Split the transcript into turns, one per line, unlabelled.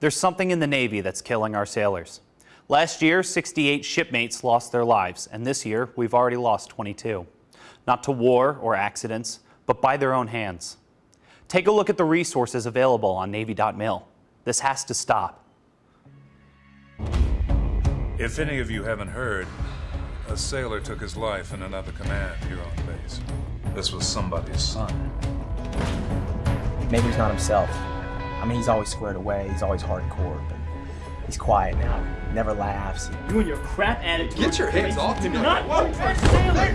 There's something in the Navy that's killing our sailors. Last year, 68 shipmates lost their lives, and this year, we've already lost 22. Not to war or accidents, but by their own hands. Take a look at the resources available on Navy.mil. This has to stop.
If any of you haven't heard, a sailor took his life in another command here on base. This was somebody's son.
Maybe he's not himself. I mean, he's always squared away, he's always hardcore, but he's quiet now. Never laughs.
You and your crap attitude.
Get your hands off me.
You're not one sailor.